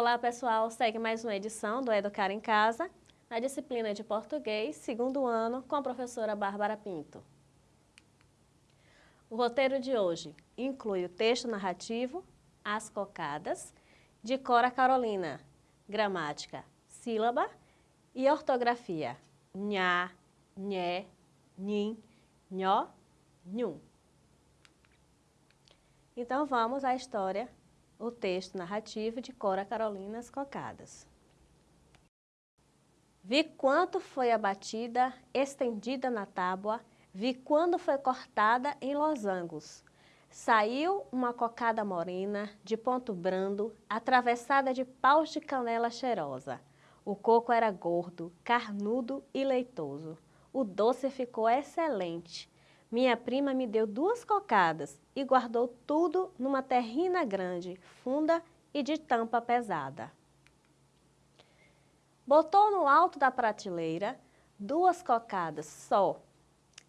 Olá pessoal, segue mais uma edição do Educar em Casa, na disciplina de Português, segundo ano, com a professora Bárbara Pinto. O roteiro de hoje inclui o texto narrativo, As Cocadas, de Cora Carolina, gramática, sílaba e ortografia, nha, nhé, nhim, nhó, nhum. Então vamos à história, o texto narrativo de Cora Carolina As Cocadas. Vi quanto foi abatida, estendida na tábua, vi quando foi cortada em losangos. Saiu uma cocada morena, de ponto brando, atravessada de paus de canela cheirosa. O coco era gordo, carnudo e leitoso. O doce ficou excelente. Minha prima me deu duas cocadas e guardou tudo numa terrina grande, funda e de tampa pesada. Botou no alto da prateleira duas cocadas só.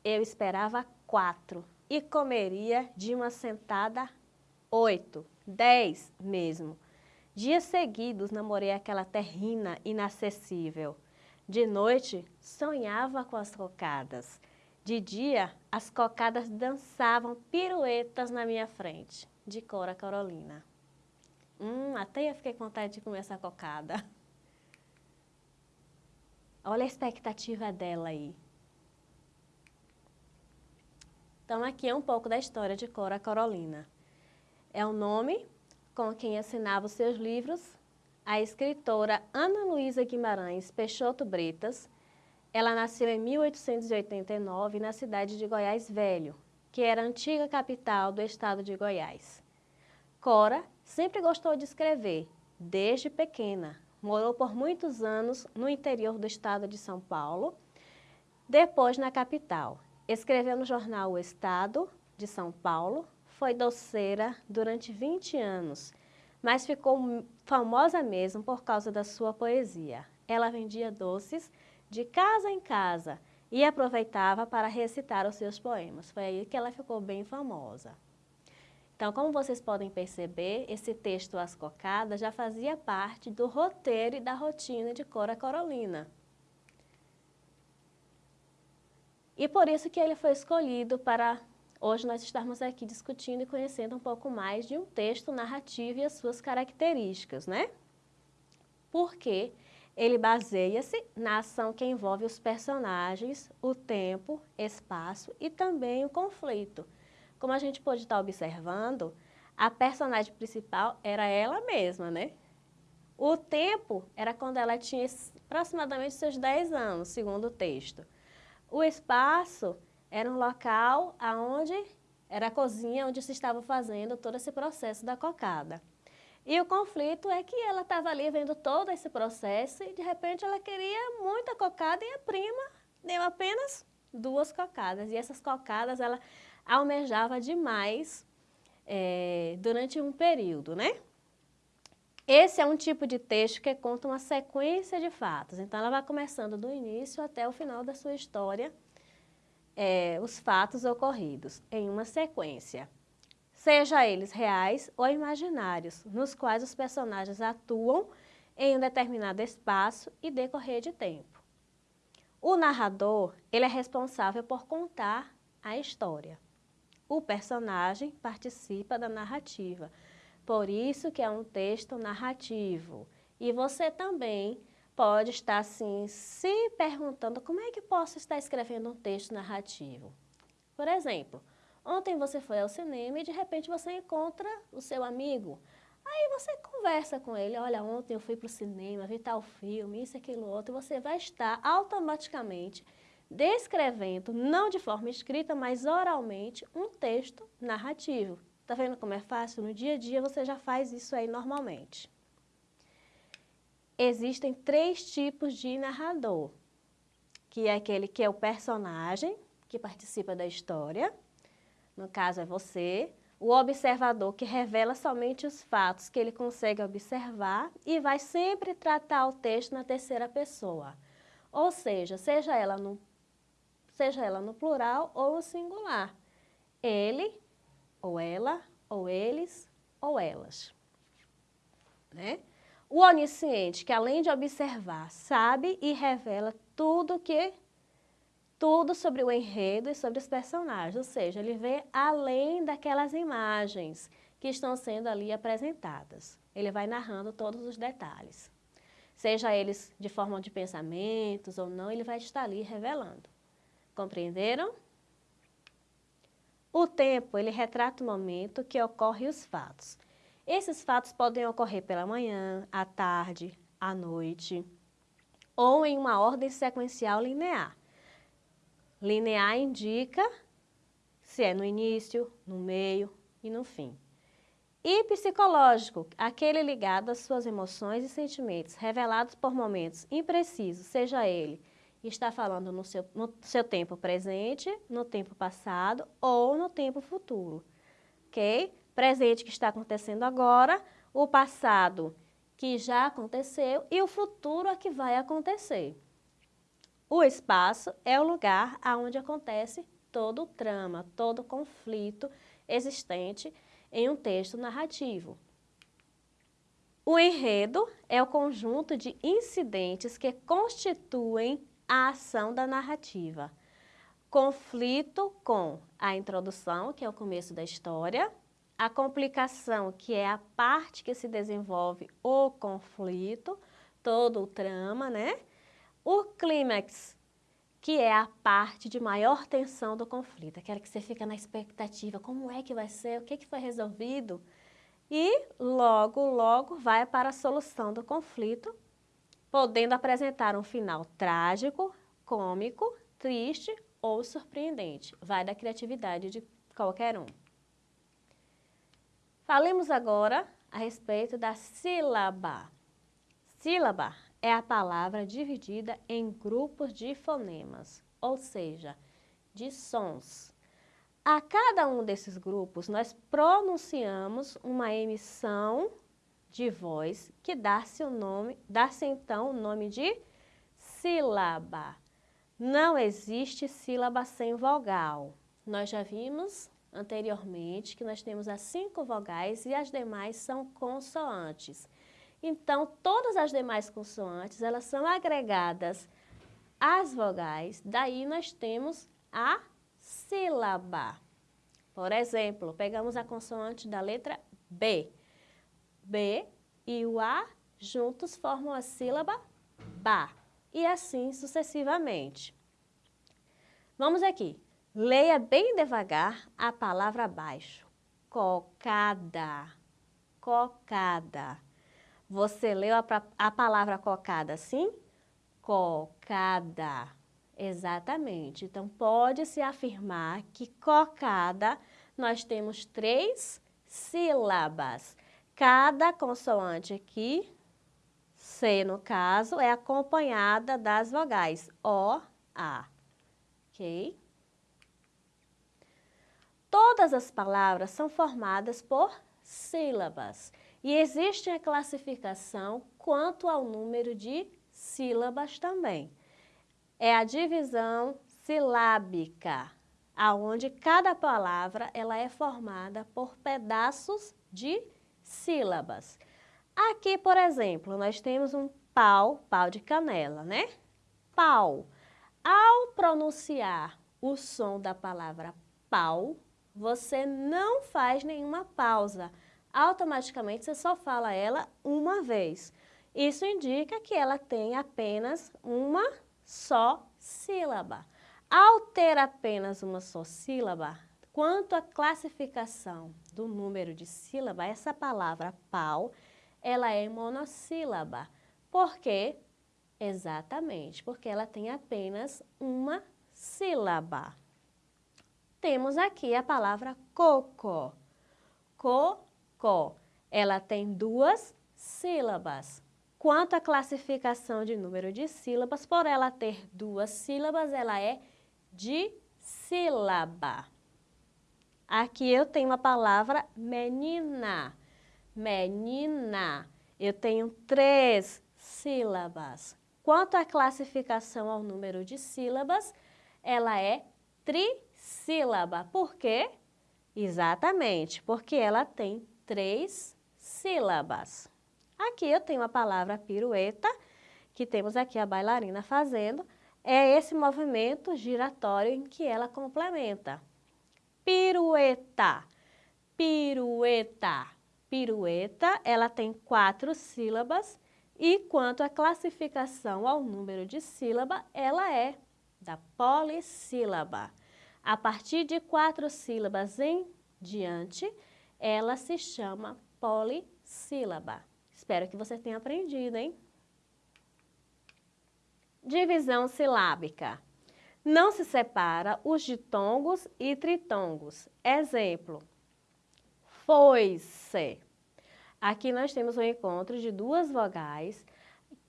Eu esperava quatro e comeria de uma sentada oito, dez mesmo. Dias seguidos namorei aquela terrina inacessível. De noite, sonhava com as cocadas. De dia, as cocadas dançavam piruetas na minha frente. De Cora Carolina. Hum, até eu fiquei com vontade de comer essa cocada. Olha a expectativa dela aí. Então, aqui é um pouco da história de Cora Carolina. É o nome com quem assinava os seus livros a escritora Ana Luísa Guimarães Peixoto Bretas. Ela nasceu em 1889 na cidade de Goiás Velho, que era a antiga capital do estado de Goiás. Cora sempre gostou de escrever, desde pequena, Morou por muitos anos no interior do estado de São Paulo, depois na capital. Escreveu no jornal O Estado de São Paulo, foi doceira durante 20 anos, mas ficou famosa mesmo por causa da sua poesia. Ela vendia doces de casa em casa e aproveitava para recitar os seus poemas. Foi aí que ela ficou bem famosa. Então, como vocês podem perceber, esse texto As Cocadas já fazia parte do roteiro e da rotina de Cora Carolina. E por isso que ele foi escolhido para hoje nós estarmos aqui discutindo e conhecendo um pouco mais de um texto narrativo e as suas características, né? Porque ele baseia-se na ação que envolve os personagens, o tempo, espaço e também o conflito. Como a gente pode estar observando, a personagem principal era ela mesma, né? O tempo era quando ela tinha aproximadamente seus 10 anos, segundo o texto. O espaço era um local onde era a cozinha onde se estava fazendo todo esse processo da cocada. E o conflito é que ela estava ali vendo todo esse processo e de repente ela queria muita cocada e a prima deu apenas duas cocadas. E essas cocadas ela almejava demais é, durante um período, né? Esse é um tipo de texto que conta uma sequência de fatos. Então, ela vai começando do início até o final da sua história, é, os fatos ocorridos em uma sequência, seja eles reais ou imaginários, nos quais os personagens atuam em um determinado espaço e decorrer de tempo. O narrador, ele é responsável por contar a história o personagem participa da narrativa. Por isso que é um texto narrativo. E você também pode estar assim, se perguntando como é que posso estar escrevendo um texto narrativo. Por exemplo, ontem você foi ao cinema e de repente você encontra o seu amigo. Aí você conversa com ele, olha, ontem eu fui para o cinema, vi tal filme, isso, aquilo, outro, você vai estar automaticamente descrevendo, não de forma escrita, mas oralmente, um texto narrativo. Tá vendo como é fácil? No dia a dia você já faz isso aí normalmente. Existem três tipos de narrador, que é aquele que é o personagem, que participa da história, no caso é você, o observador que revela somente os fatos que ele consegue observar e vai sempre tratar o texto na terceira pessoa. Ou seja, seja ela no seja ela no plural ou no singular. Ele, ou ela, ou eles, ou elas. Né? O onisciente, que além de observar, sabe e revela tudo que tudo sobre o enredo e sobre os personagens, ou seja, ele vê além daquelas imagens que estão sendo ali apresentadas. Ele vai narrando todos os detalhes. Seja eles de forma de pensamentos ou não, ele vai estar ali revelando. Compreenderam? O tempo, ele retrata o momento que ocorre os fatos. Esses fatos podem ocorrer pela manhã, à tarde, à noite, ou em uma ordem sequencial linear. Linear indica se é no início, no meio e no fim. E psicológico, aquele ligado às suas emoções e sentimentos, revelados por momentos imprecisos, seja ele está falando no seu, no seu tempo presente, no tempo passado ou no tempo futuro, ok? Presente que está acontecendo agora, o passado que já aconteceu e o futuro a que vai acontecer. O espaço é o lugar onde acontece todo o trama, todo o conflito existente em um texto narrativo. O enredo é o conjunto de incidentes que constituem a ação da narrativa. Conflito com a introdução, que é o começo da história, a complicação, que é a parte que se desenvolve o conflito, todo o trama, né? O clímax, que é a parte de maior tensão do conflito, aquela que você fica na expectativa, como é que vai ser, o que, que foi resolvido, e logo, logo vai para a solução do conflito, podendo apresentar um final trágico, cômico, triste ou surpreendente. Vai da criatividade de qualquer um. Falemos agora a respeito da sílaba. Sílaba é a palavra dividida em grupos de fonemas, ou seja, de sons. A cada um desses grupos, nós pronunciamos uma emissão de voz que dá-se o nome, dá-se então o nome de sílaba. Não existe sílaba sem vogal. Nós já vimos anteriormente que nós temos as cinco vogais e as demais são consoantes. Então, todas as demais consoantes, elas são agregadas às vogais, daí nós temos a sílaba. Por exemplo, pegamos a consoante da letra B. B e o A juntos formam a sílaba BA. E assim sucessivamente. Vamos aqui. Leia bem devagar a palavra abaixo. Cocada. Cocada. Você leu a, a palavra cocada assim? Cocada. Exatamente. Então, pode-se afirmar que cocada nós temos três sílabas. Cada consoante aqui, C no caso, é acompanhada das vogais O, A. Ok? Todas as palavras são formadas por sílabas. E existe a classificação quanto ao número de sílabas também. É a divisão silábica, aonde cada palavra ela é formada por pedaços de sílabas. Aqui, por exemplo, nós temos um pau, pau de canela, né? Pau. Ao pronunciar o som da palavra pau, você não faz nenhuma pausa automaticamente você só fala ela uma vez. Isso indica que ela tem apenas uma só sílaba. Ao ter apenas uma só sílaba, quanto à classificação do número de sílaba, essa palavra pau, ela é monossílaba. Por quê? Exatamente, porque ela tem apenas uma sílaba. Temos aqui a palavra coco. Co Ela tem duas sílabas. Quanto à classificação de número de sílabas, por ela ter duas sílabas, ela é de sílaba. Aqui eu tenho a palavra menina. Menina. Eu tenho três sílabas. Quanto à classificação ao número de sílabas, ela é trissílaba. Por quê? Exatamente, porque ela tem três sílabas. Aqui eu tenho a palavra pirueta, que temos aqui a bailarina fazendo, é esse movimento giratório em que ela complementa. Pirueta, pirueta, pirueta, ela tem quatro sílabas e quanto à classificação ao número de sílaba, ela é da polissílaba. A partir de quatro sílabas em diante, ela se chama polissílaba. Espero que você tenha aprendido, hein? Divisão silábica. Não se separa os ditongos e tritongos. Exemplo, foi-se. Aqui nós temos um encontro de duas vogais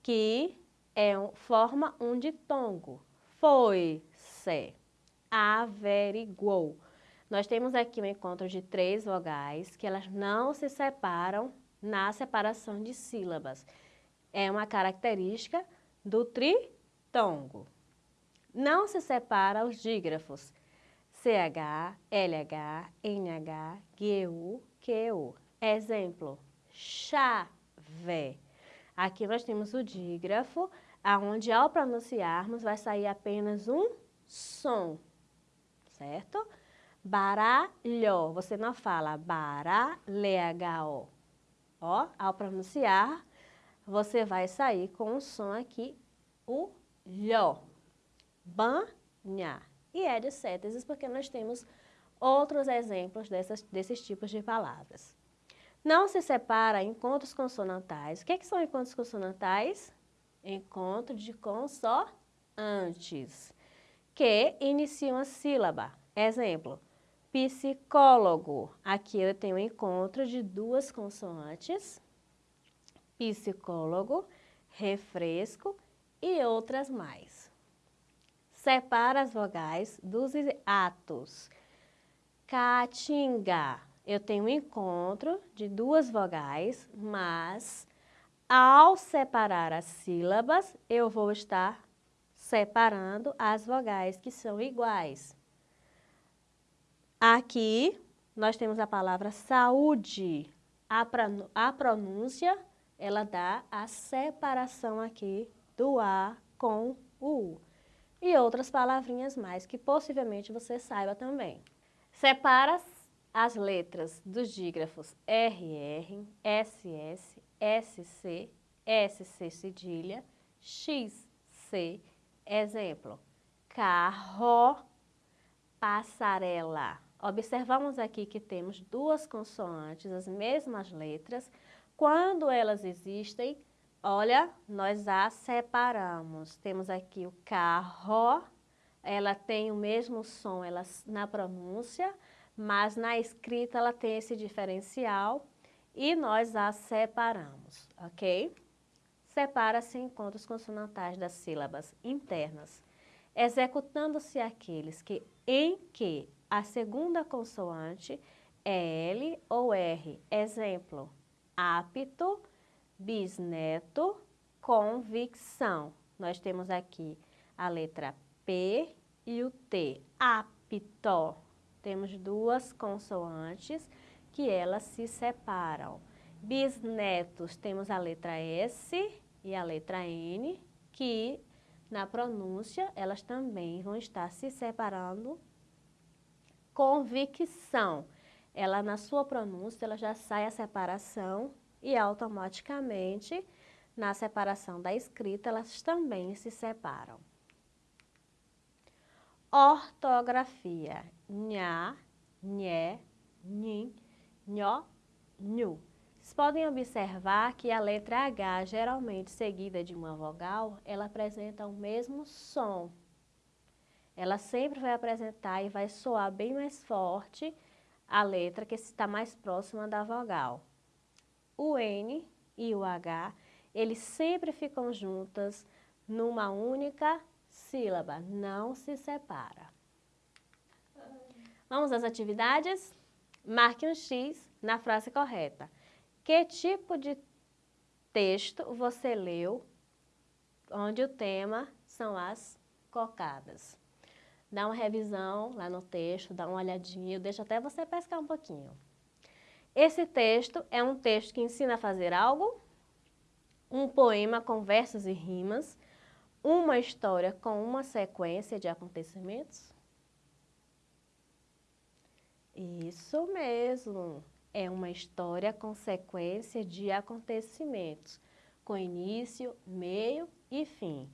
que é, forma um ditongo. Foi-se. Averiguou. Nós temos aqui um encontro de três vogais que elas não se separam na separação de sílabas. É uma característica do tritongo. Não se separa os dígrafos CH, LH, NH, GU, QU. Exemplo, chave. Aqui nós temos o dígrafo, aonde ao pronunciarmos vai sair apenas um som, certo? Baralho, você não fala baralho. Ó, ao pronunciar, você vai sair com o som aqui, o lho. Banha. E é de cétesis porque nós temos outros exemplos dessas, desses tipos de palavras. Não se separa encontros consonantais. O que, é que são encontros consonantais? Encontro de consoantes, que iniciam a sílaba. Exemplo, psicólogo. Aqui eu tenho um encontro de duas consoantes, psicólogo, refresco e outras mais. Separa as vogais dos atos. Caatinga. Eu tenho um encontro de duas vogais, mas ao separar as sílabas, eu vou estar separando as vogais que são iguais. Aqui, nós temos a palavra saúde. A pronúncia, ela dá a separação aqui do A com o U. E outras palavrinhas mais que possivelmente você saiba também. Separa as letras dos dígrafos RR, SS, SC, SC cedilha, XC, exemplo, carro, passarela. Observamos aqui que temos duas consoantes, as mesmas letras. Quando elas existem, olha, nós as separamos. Temos aqui o carro, ela tem o mesmo som ela, na pronúncia, mas na escrita ela tem esse diferencial e nós as separamos, ok? Separa-se encontros consonantais das sílabas internas, executando-se aqueles que, em que a segunda consoante é L ou R. Exemplo, apto, bisneto, convicção. Nós temos aqui a letra P e o T, apto. Temos duas consoantes que elas se separam. Bisnetos, temos a letra S e a letra N, que na pronúncia elas também vão estar se separando convicção. Ela, na sua pronúncia, ela já sai a separação e automaticamente, na separação da escrita, elas também se separam. Ortografia. Nha, nhé, nhin, nhó, nhu. Vocês podem observar que a letra H, geralmente seguida de uma vogal, ela apresenta o mesmo som ela sempre vai apresentar e vai soar bem mais forte a letra que está mais próxima da vogal. O N e o H, eles sempre ficam juntas numa única sílaba, não se separa. Vamos às atividades? Marque um X na frase correta. Que tipo de texto você leu onde o tema são as cocadas? Dá uma revisão lá no texto, dá uma olhadinha, deixa até você pescar um pouquinho. Esse texto é um texto que ensina a fazer algo? um poema com versos e rimas, uma história com uma sequência de acontecimentos? Isso mesmo, é uma história com sequência de acontecimentos, com início, meio e fim.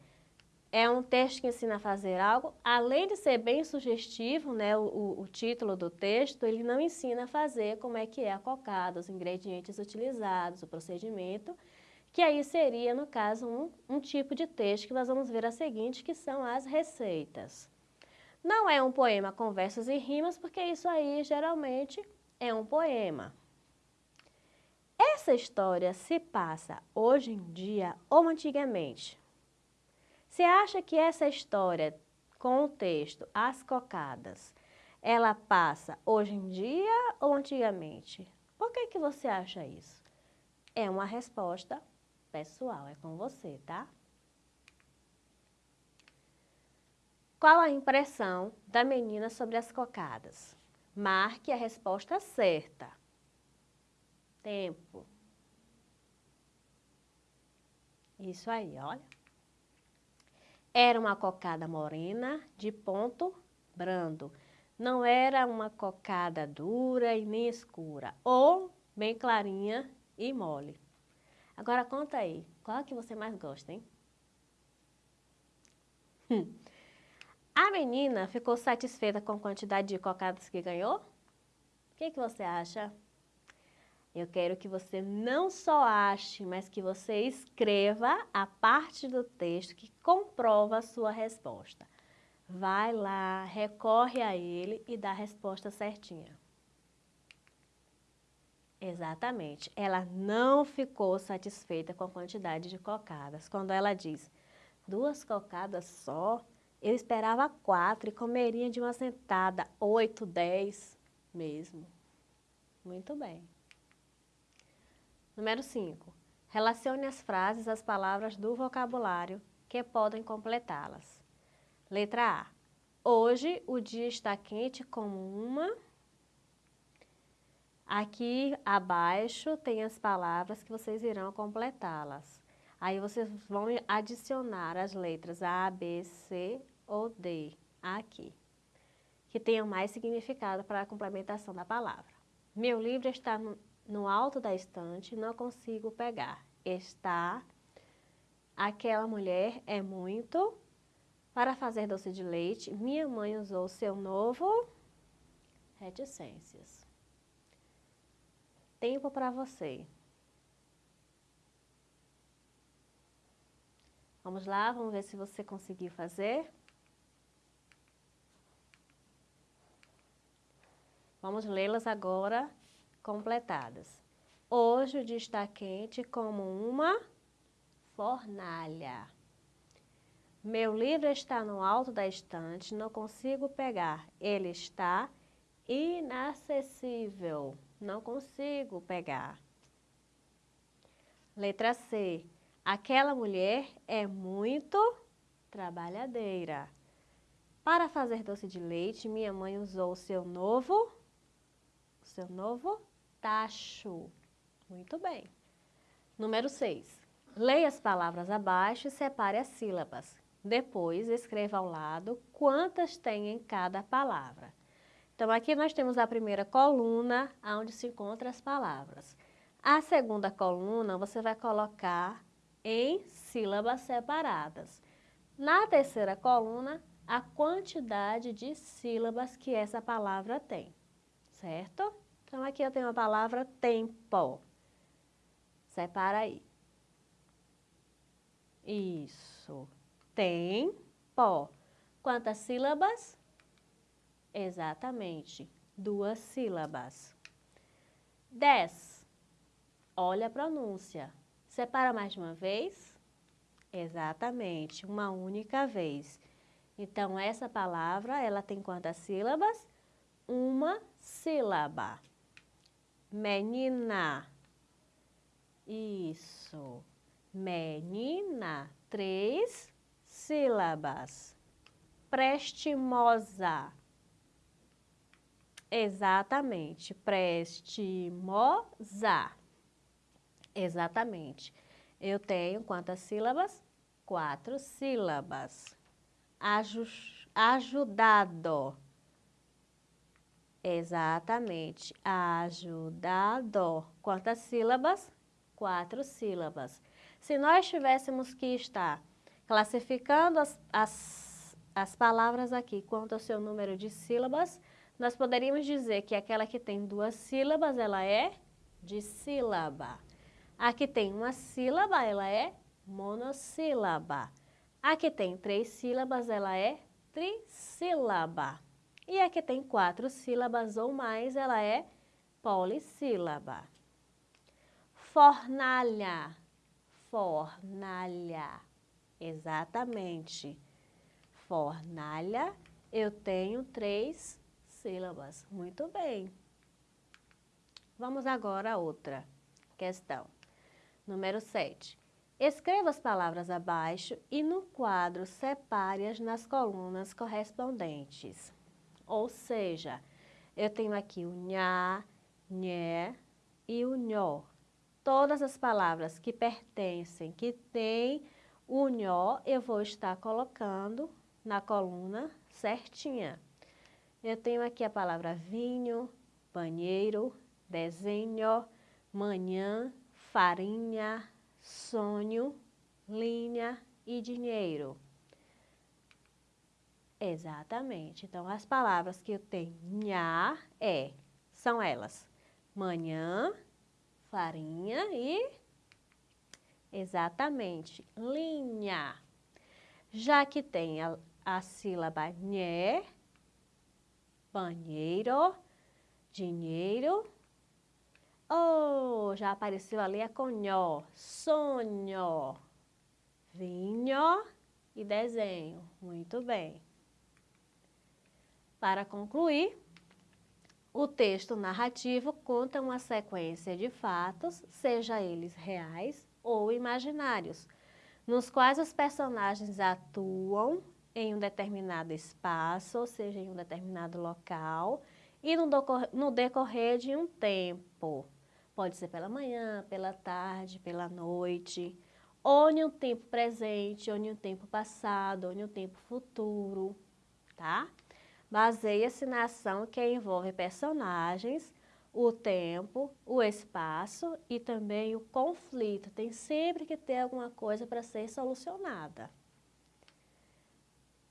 É um texto que ensina a fazer algo, além de ser bem sugestivo, né, o, o título do texto, ele não ensina a fazer como é que é a cocada, os ingredientes utilizados, o procedimento, que aí seria, no caso, um, um tipo de texto que nós vamos ver a seguinte, que são as receitas. Não é um poema com versos e rimas, porque isso aí geralmente é um poema. Essa história se passa hoje em dia ou antigamente? Você acha que essa história com o texto As Cocadas, ela passa hoje em dia ou antigamente? Por que, que você acha isso? É uma resposta pessoal, é com você, tá? Qual a impressão da menina sobre as cocadas? Marque a resposta certa. Tempo. Isso aí, olha. Era uma cocada morena de ponto brando. Não era uma cocada dura e nem escura, ou bem clarinha e mole. Agora conta aí, qual é que você mais gosta, hein? Hum. A menina ficou satisfeita com a quantidade de cocadas que ganhou? O que, que você acha? Eu quero que você não só ache, mas que você escreva a parte do texto que comprova a sua resposta. Vai lá, recorre a ele e dá a resposta certinha. Exatamente. Ela não ficou satisfeita com a quantidade de cocadas. Quando ela diz duas cocadas só, eu esperava quatro e comeria de uma sentada, oito, dez mesmo. Muito bem. Número 5. Relacione as frases às palavras do vocabulário que podem completá-las. Letra A. Hoje o dia está quente como uma... Aqui abaixo tem as palavras que vocês irão completá-las. Aí vocês vão adicionar as letras A, B, C ou D aqui, que tenham mais significado para a complementação da palavra. Meu livro está no, no alto da estante, não consigo pegar. Está, aquela mulher é muito, para fazer doce de leite, minha mãe usou seu novo reticências. Tempo para você. Vamos lá, vamos ver se você conseguiu fazer. Vamos lê-las agora completadas. Hoje o dia está quente como uma fornalha. Meu livro está no alto da estante, não consigo pegar. Ele está inacessível, não consigo pegar. Letra C. Aquela mulher é muito trabalhadeira. Para fazer doce de leite, minha mãe usou o seu novo seu novo tacho. Muito bem. Número 6. Leia as palavras abaixo e separe as sílabas. Depois, escreva ao lado quantas tem em cada palavra. Então, aqui nós temos a primeira coluna, onde se encontram as palavras. A segunda coluna, você vai colocar em sílabas separadas. Na terceira coluna, a quantidade de sílabas que essa palavra tem certo? Então, aqui eu tenho a palavra tempo. Separa aí. Isso. Tempo. Quantas sílabas? Exatamente, duas sílabas. Dez. Olha a pronúncia. Separa mais de uma vez? Exatamente, uma única vez. Então, essa palavra, ela tem quantas sílabas? Uma sílaba. Menina. Isso. Menina. Três sílabas. Prestimosa. Exatamente. Prestimosa. Exatamente. Eu tenho quantas sílabas? Quatro sílabas. ajudado. Exatamente. Ajudado. Quantas sílabas? Quatro sílabas. Se nós tivéssemos que estar classificando as, as, as palavras aqui quanto ao seu número de sílabas, nós poderíamos dizer que aquela que tem duas sílabas, ela é dissílaba. A que tem uma sílaba, ela é monossílaba. A que tem três sílabas, ela é trissílaba. E a que tem quatro sílabas ou mais, ela é polissílaba. Fornalha, fornalha, exatamente. Fornalha, eu tenho três sílabas. Muito bem. Vamos agora a outra questão. Número 7. Escreva as palavras abaixo e no quadro separe-as nas colunas correspondentes. Ou seja, eu tenho aqui o nha, nhé e o nhó. Todas as palavras que pertencem, que têm o nhó, eu vou estar colocando na coluna certinha. Eu tenho aqui a palavra vinho, banheiro, desenho, manhã, farinha, sonho, linha e dinheiro. Exatamente. Então, as palavras que eu tenho é, são elas, manhã, farinha e, exatamente, linha. Já que tem a, a sílaba nhé, banheiro, dinheiro. Oh, já apareceu ali a conhó, sonho, vinho e desenho. Muito bem. Para concluir, o texto narrativo conta uma sequência de fatos, seja eles reais ou imaginários, nos quais os personagens atuam em um determinado espaço, ou seja, em um determinado local, e no, no decorrer de um tempo. Pode ser pela manhã, pela tarde, pela noite, ou em um tempo presente, ou em um tempo passado, ou em um tempo futuro, tá? Baseia-se na ação que envolve personagens, o tempo, o espaço e também o conflito. Tem sempre que ter alguma coisa para ser solucionada.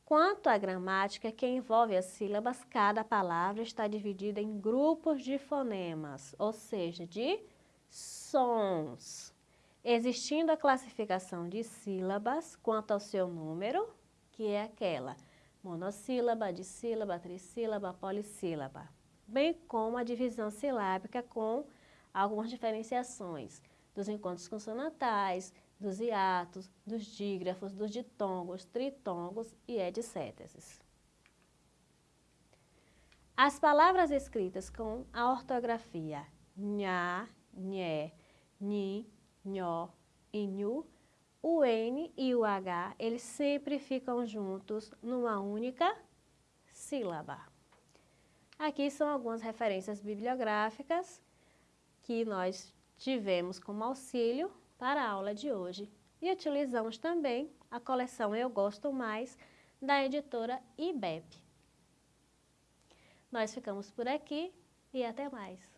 Quanto à gramática que envolve as sílabas, cada palavra está dividida em grupos de fonemas, ou seja, de sons. Existindo a classificação de sílabas quanto ao seu número, que é aquela monossílaba, dissílaba, trissílaba, polissílaba, bem como a divisão silábica com algumas diferenciações dos encontros consonantais, dos hiatos, dos dígrafos, dos ditongos, tritongos e etc. As palavras escritas com a ortografia nha, nhé, nhi, nhó e nhu, o N e o H, eles sempre ficam juntos numa única sílaba. Aqui são algumas referências bibliográficas que nós tivemos como auxílio para a aula de hoje e utilizamos também a coleção Eu Gosto Mais da editora IBEP. Nós ficamos por aqui e até mais.